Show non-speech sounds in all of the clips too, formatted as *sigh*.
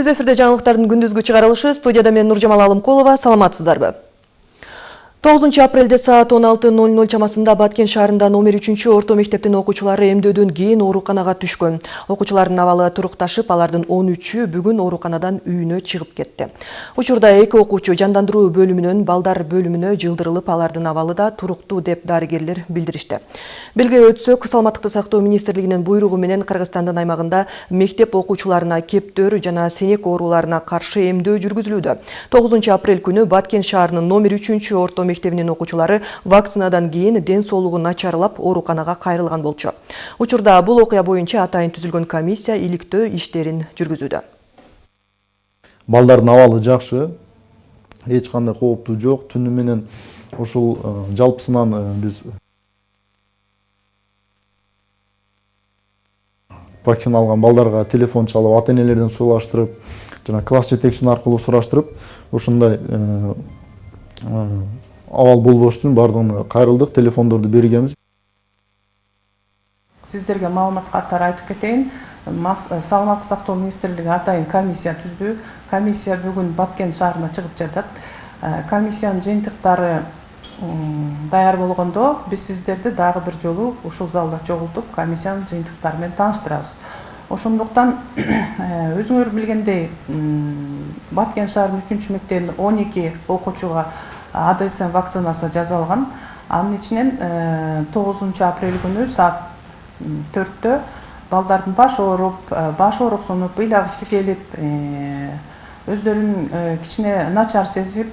түз эфирде жаңылыктардын күндүзгү чыгарылышы студияда мен нуржамал алымкулова саламатсыздарбы? 9 апрелде саат 16.00 чамасында Баткен шаарында номер 3 орто мектептин окуучулары эмдөөдөн кийин ооруканага түшкөн. Окуучулардын абалы турукташып, алардын 13-ү бүгүн ооруканадан үйүнө чыгып кетти. Учурда эки окуучу жандандыруу бөлүмүнөн балдар бөлүмүнө жылдырылып, алардын абалы да туруктуу деп дарыгерлер билдиришти. Белгилеп өтсөк, саламаттыкты сактоо министрлигинин буйругу менен Кыргызстандын аймагында мектеп окуучуларына кептөр жана сенек ооруларына каршы эмдөө жүргүзүлүүдө. 9 апрель күнү Баткен шаарынын номер 3 орто мектебинин окуучулары вакцинадан кийин ден соолугу начарлап ооруканага кайрылган болчу. Учурда бул окуя боюнча атайын түзүлгөн комиссия иликтөө иштерин жүргүзүүдө балдардын абалы жакшы эч кандай кооптуу жок түнү менен ушул э, жалпысынан э, биз вакцина алган балдарга телефон чалып ата энелерден сураштырып жана класс жетекчисин аркылуу сураштырып ушундай э, абал болбош үчүн баардыгына кайрылдык телефондорду бергенбиз сиздерге маалымат каттар айтып кетейин саламаттык сактоо министрлиги атайын комиссия түздү комиссия бүгүн баткен шаарына чыгып жатат комиссиянын жыйынтыктары даяр болгондо биз сиздерди дагы бир жолу ушул залда чогултуп комиссиянын жыйынтыктары менен тааныштырабыз ошондуктан өзүңөр билгендей баткен шаарынын үчүнчү мектебинин он эки окуучуга адсм вакцинасы жасалган анын ичинен э, тогузунчу апрель күнү саат төрттө балдардын башы ооруп э, баш ооруксунуп ыйлагысы келип э, өздөрүн кичине начар сезип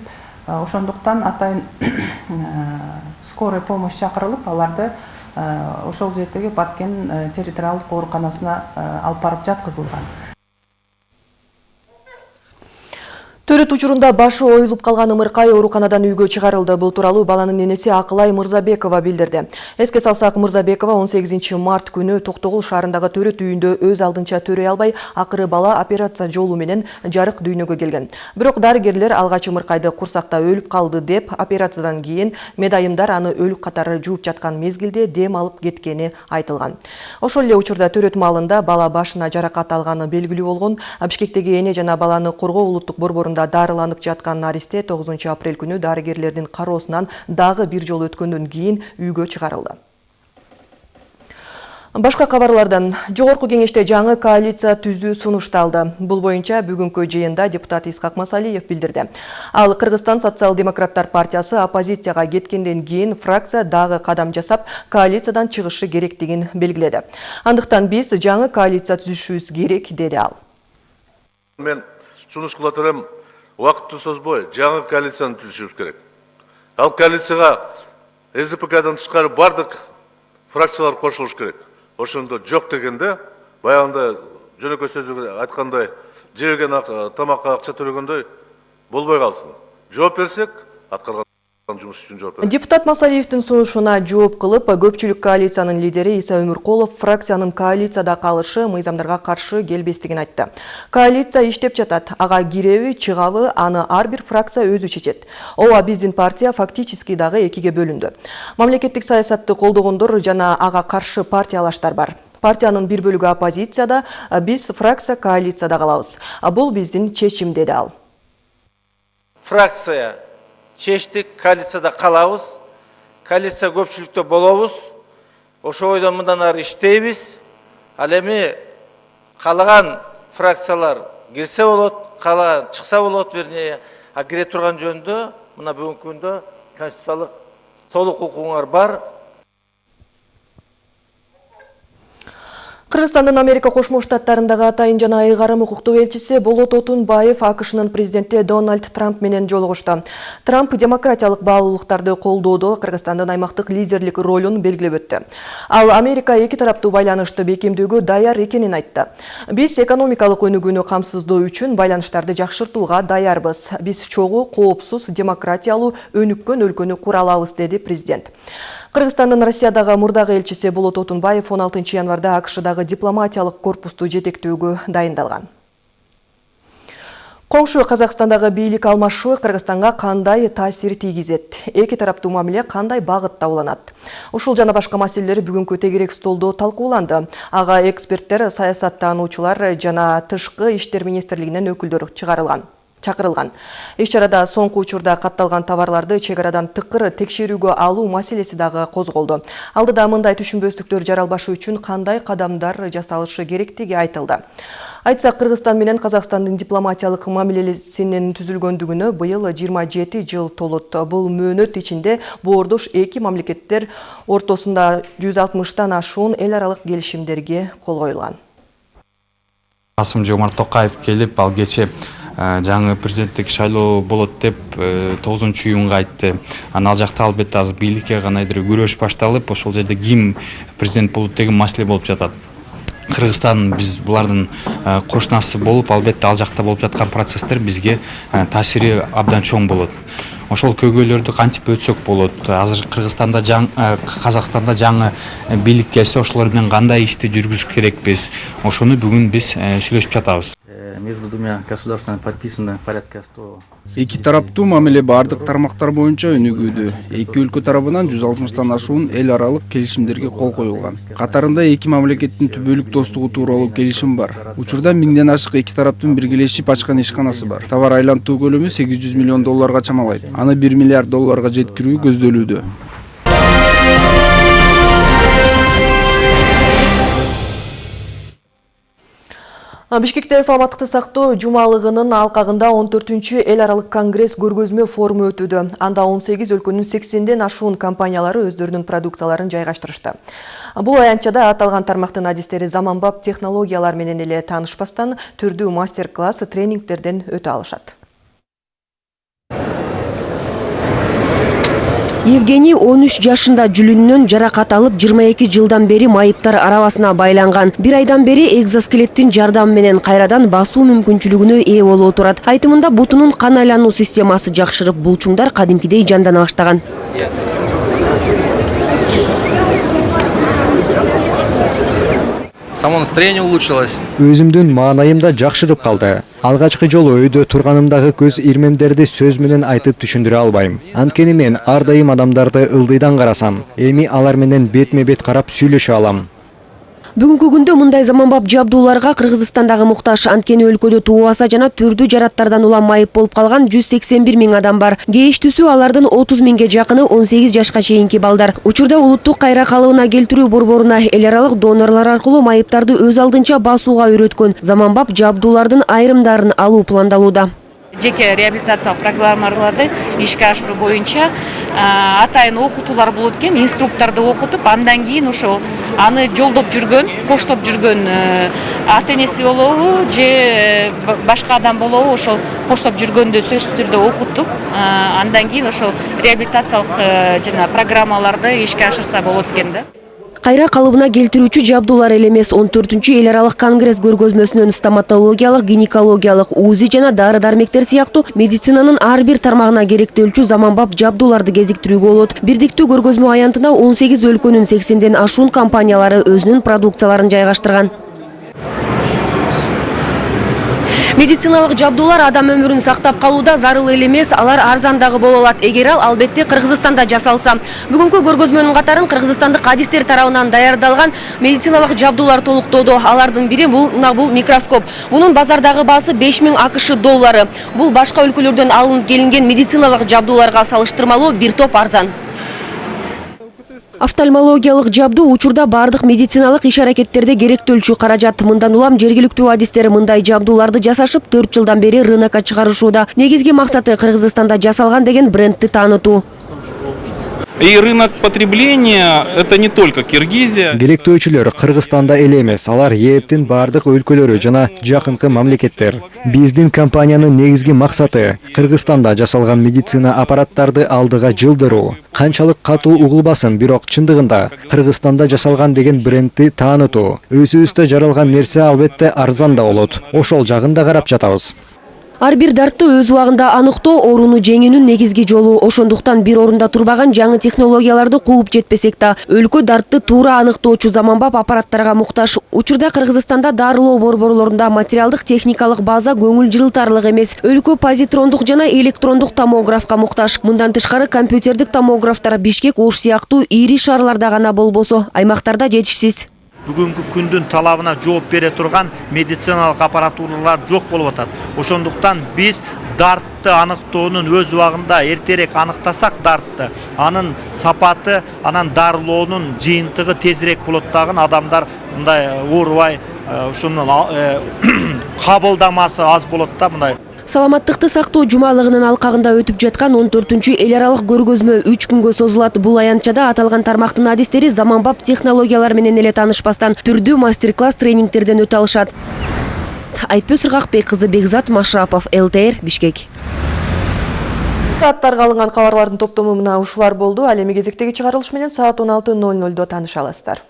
ошондуктан атайын *coughs* скорый помощь чакырылып аларды ошол жердеги баткен территориалдык ооруканасына алып барып жаткызылган. Төрөт учурунда башы оюлуп калган ымыркай ооруканадан үйгө чыгарылды бул тууралуу баланын энеси акылай мырзабекова билдирди эске салсак мырзабекова 18 март күнү токтогул шаарындагы төрөт үйүндө өз алдынча төрөй албай акыры бала операция жолу менен жарык дүйнөгө келген. Бирок дарыгерлер алгач ымыркайды курсакта өлүп калды деп операциядан кийин медайымдар аны өлүк катары жууп жаткан мезгилде дем алып кеткени айтылган. Ошол эле учурда төрөт маалында бала башына жаракат алганы белгилүү болгон. Бишкектеги эне жана баланы коргоо улуттук борборунда дарыланып жаткан наристе 9 апрель күнү дарыгерлердин кароосунан дагы бир жолу өткөндөн кийин үйгө чыгарылды Башка кабарлардан жогорку кеңеште жаңы коалиция түзүү сунушталды. Бул боюнча бүгүнкү жыйында депутат Исхак Масалиев билдирди. Ал Кыргызстан социал-демократтар партиясы оппозицияга кеткенден кийин фракция дагы кадам жасап, коалициядан чыгышы керектигин белгиледи. Андыктан биз жаңы коалиция түзүшүбүз керек, деди ал. Мен сунуш кылат элем уақытты созбой жаңа коалицияны түзүшүбүз керек. Ал коалицияга сдпкдан тышкары бардык фракциялар кошулуш керек. Ошондо жок дегенде баягындай жөнөкөй сөзү айткандай жеген тамакка акча төлөгөндөй болбой калсын жооп берсек аткарган депутат масалиевдин сунушуна жооп кылып көпчүлүк коалициянын лидери иса өмүркулов фракциянын коалицияда калышы мыйзамдарга каршы келбестигин айтты. Коалиция иштеп жатат ага киреби чыгабы аны ар бир фракция өзү чечет ооба биздин партия фактически дагы экиге бөлүндү мамлекеттик саясатты колдогондор жана ага каршы партиялаштар бар. Партиянын бир бөлүгү оппозицияда биз фракция коалицияда калабыз бул биздин чечим деди ал. Фракция чечтик коалицияда калабыз коалиция көпчүлүктө болобуз ошо бойдон мындан ары иштейбиз. Ал эми каалаган фракциялар кирсе болот каалаган чыкса болот вернее а кире турган жөнүндө мына бүгүнкү күндө конституциялык толук укугуңар бар. Кыргызстандын Америка Кошмо Штаттарындагы атайын жана айгарым укуктуу элчиси Болот Отунбаев АКШнын президенти Дональд Трамп менен жолугушту. Трамп демократиялык баалуулуктарды колдоодо Кыргызстандын аймактык лидерлик ролун белгилеп өттү. Ал Америка эки тараптуу байланышты бекемдөөгө даяр экенин айтты. Биз экономикалык өнүгүүнү камсыздоо үчүн байланыштарды жакшыртууга даярбыз. Биз чогуу, коопсуз, демократиялуу өнүккөн өлкөнү кура алабыз, деди президент. Кыргызстандын Россиядагы мурдагы элчиси Болот Отунбаев 16 январда АКШдагы дипломатиялык корпусту жетектөөгө дайындалган. Коңшу Казакстандагы бийлик алмашуу Кыргызстанга кандай таасир тийгизет? Эки тараптуу мамиле кандай багытта уланат? Ушул жана башка маселелер бүгүнкү тегерек столдо талкууланды. Ага эксперттер, саясаттануучулар жана тышкы иштер министрлигинен өкүлдөр чыгарылган чакырылган. Иш чарада соңку учурда катталган товарларды чек арадан тыкыр текшерүүгө алуу маселеси дагы козголду. Алдыда мындай түшүнбөстүктөр жаралбашы үчүн кандай кадамдар жасалышы керектиги айтылды. Айтсак, Кыргызстан менен Казакстандын дипломатиялык мамилесинин түзүлгөндүгүнө быйыл 27 жыл толот. Бул мөөнөт ичинде боордош эки мамлекеттер ортосунда 160тан ашуун эл аралык келишимдерге кол коюлган. касым жомарт токаев келип ал кечээ жаңы президенттик шайлоо болот деп тогузунчу июнга айтты. Анан ал жакта албетте азыр бийликке кандайдыр күрөш башталып ошол жерде ким президент болот деген маселе болуп жатат. Кыргызстан биз булардын кошунасы болуп албетте ал жакта болуп жаткан процесстер бизге таасири абдан чоң болот. Ошол көйгөйлөрдү кантип өтсөк болот? Азыр кыргызстанда казакстанда жаңы бийлик келсе ошолор менен кандай ишти жүргүзүш керекпиз? Ошону бүгүн биз сүйлөшүп жатабыз. Между двумя государствами подписано порядка 100 эки тараптуу мамиле баардык тармактар боюнча өнүгүүдө. Эки өлкө тарабынан жүз алтымыштан ашуун эл аралык келишимдерге кол коюлган. Катарында эки мамлекеттин түбөлүк достугу тууралуу келишим бар. Учурда миңден ашык эки тараптын биргелешип ачкан ишканасы бар. Товар айлантуу көлөмү сегиз жүз миллион долларга чамалайт. Аны бир миллиард долларга жеткирүү көздөлүүдө Бишкекте саламаттыкты сактоо жумалыгынын алкагында 14-чү эл аралык конгресс көргөзмө форуму өтүүдө. Анда 18 өлкөнүн 80ден ашуун компаниялары өздөрүнүн продукцияларын жайгаштырышты. Бул аянтчада аталган тармактын адистери заманбап технологиялар менен эле таанышпастан түрдүү мастер-класс тренингтерден өтө алышат. Евгений 13 жашында жүлүнүнөн жаракат алып 22 жылдан бери майыптар арабасына байланган. Бир айдан бери экзоскелеттин жардамы менен кайрадан басуу мүмкүнчүлүгүнө ээ болуп турат. Айтымында бутунун кан айлануу системасы жакшырып, булчуңдар кадимкидей жандана баштаган. Само настроение улучшилось. Өзүмдүн маанайым да жакшырып калды алгачкы жолу өйдө көз ирмемдерди сөз менен айтып түшүндүрө албайм анткени мен ар дайым адамдарды ылдыйдан карасам эми алар менен бетме бет карап сүйлөшө алам. Бүгүнкү күндө мындай заманбап жабдууларга Кыргызстандагы муктаж анткени өлкөдө туубаса жана түрдүү жараттардан улам майып болуп калган 181 миң адам бар. Кээштүүсү алардын 30 миңге жакыны 18 жашка чейинки балдар. Учурда улуттук кайра калыбына келтирүү борборуна эл аралык донорлор аркылуу майыптарды өз алдынча басууга үйрөткөн заманбап жабдуулардын айрымдарын алуу пландалууда жеке реабилитациялык программаларды ишке ашыруу боюнча атайын окутуулар болот экен инструкторду окутуп андан кийин ошол аны жолдоп жүргөн коштоп жүргөн ата энеси болобу же башка адам болобу ошол коштоп жүргөндө сөзсүз түрдө окутуп андан кийин ошол реабилитациялык жана программаларды ишке ашырса болот экен да кайра калыбына келтирүүчү жабдуулар эле эмес. Он төртүнчү эл аралык конгресс көргөзмөсүнөн стоматологиялык гинекологиялык узи жана дары дармектер сыяктуу медицинанын ар бир тармагына керектелчү заманбап жабдууларды кезиктирүүгө болот. Бирдиктүү көргөзмө аянтына он сегиз өлкөнүн сексенден ашуун компаниялары өзүнүн продукцияларын жайгаштырган медициналык жабдуулар адам өмүрүн сактап калууда зарыл эле эмес алар арзан дагы боло алат. Эгер ал албетте кыргызстанда жасалса. Бүгүнкү көргөзмөнүн катарын кыргызстандык адистер тарабынан даярдалган медициналык жабдуулар толуктоодо. Алардын бири бул мына бул микроскоп. Мунун базардагы баасы беш миң акш доллары. Бул башка өлкөлөрдөн алынып келинген медициналык жабдууларга салыштырмалуу бир топ арзан офтальмологиялык жабдуу учурда баардык медициналык иш аракеттерде керектөлчү каражат. Мындан улам жергиликтүү адистер мындай жабдууларды жасашып төрт жылдан бери рынокко чыгарышууда. Негизги максаты кыргызстанда жасалган деген брендти таанытуу И рынок потребления – это не только Киргизия. Керектөөчүлөр Кыргызстанда эле эмес, алар ээптин бардык өлкөлөрү жана жакынкы мамлекеттер. Биздин компаниянын негизги максаты Кыргызстанда жасалган медицина аппараттарды алдыга жылдыруу. Канчалык катуу угулбасын, бирок чындыгында Кыргызстанда жасалган деген брендти таанытуу. Өзүбүздө жаралган нерсе албетте арзан да болот. Ошол жагын да карап жатабыз. Ар бир дартты өз убагында аныктоо ооруну жеңүүнүн негизги жолу. Ошондуктан бир орунда турбаган жаңы технологияларды кууп жетпесек да, өлкө дартты туура аныктоочу заманбап аппараттарга муктаж. Учурда Кыргызстанда дарылоо борборлорунда материалдык техникалык база көңүл жылытарлык эмес. Өлкө позитрондук жана электрондук томографка муктаж. Мындан тышкары компьютердик томографтар Бишкек, Ош сыяктуу ири шаарларда гана болбосо, аймактарда жетишсиз. Бүгүнкү күндүн талабына жооп бере турган медициналык аппаратуралар жок болуп атат ошондуктан биз дартты аныктоонун өз убагында эртерээк аныктасак дартты. Анын сапаты анан дарылоонун жыйынтыгы тезирээк болот дагы адамдар мындай оорубай ушунун *clears throat* кабылдамасы аз болот да мындай. Саламаттыкты сактоо жумалыгынын алкагында өтүп жаткан 14 эл аралык көргөзмө 3 күнгө созулат. Бул аянтчада аталган тармактын адистери заманбап технологиялар менен эле таанышпастан түрдүү мастер-класс тренингтерден өтө алышат. Айтпөз Сыргакбек кызы Бекзат Машрапов, ЛТР, Бишкек. Аттарга алынган кабарлардын топтому мына ушулар болду. Ал эми кезектеги чыгарылыш менен саат 16:00 тааныша аласыздар.